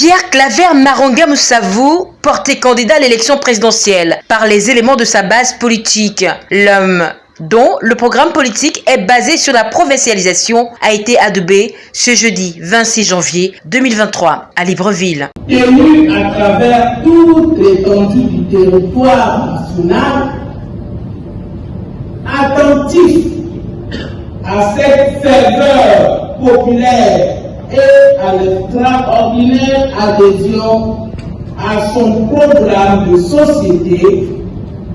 Pierre Claver Maronga Moussavou, porté candidat à l'élection présidentielle par les éléments de sa base politique. L'homme dont le programme politique est basé sur la provincialisation, a été adobé ce jeudi 26 janvier 2023 à Libreville. Élu à travers toute l'étendue du territoire national, attentif à cette ferveur populaire et à l'extraordinaire adhésion à son programme de société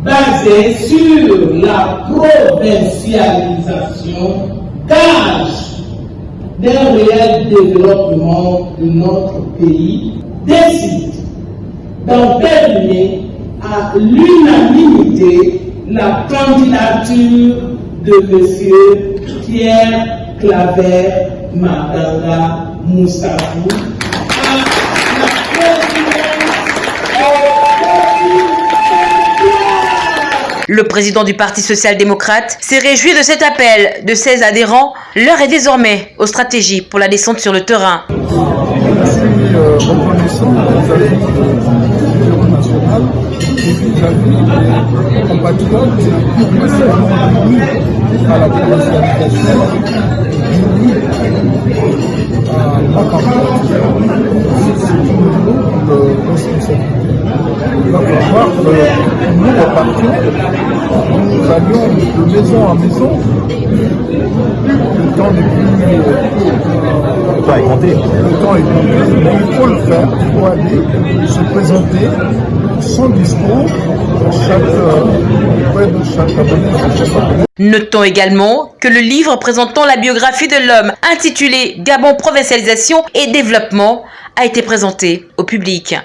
basé sur la provincialisation, gage d'un réel développement de notre pays, décide d'entériner à l'unanimité la candidature de M. Pierre Claver Maganga Moussafou Le président du Parti social-démocrate s'est réjoui de cet appel de 16 adhérents. L'heure est désormais aux stratégies pour la descente sur le terrain. Je suis euh, reconnaissant vis-à-vis du bureau national et vis-à-vis des compatriotes spécialement unis à la provincialisation, unis candidature. C'est une nous repartions, nous allions de maison en maison. Le temps. Le temps est compté. Le temps est compté, mais il faut le faire. Il faut aller se présenter son discours chaque, auprès de chaque abonné. Notons également que le livre présentant la biographie de l'homme intitulé Gabon Provincialisation et Développement a été présenté au public.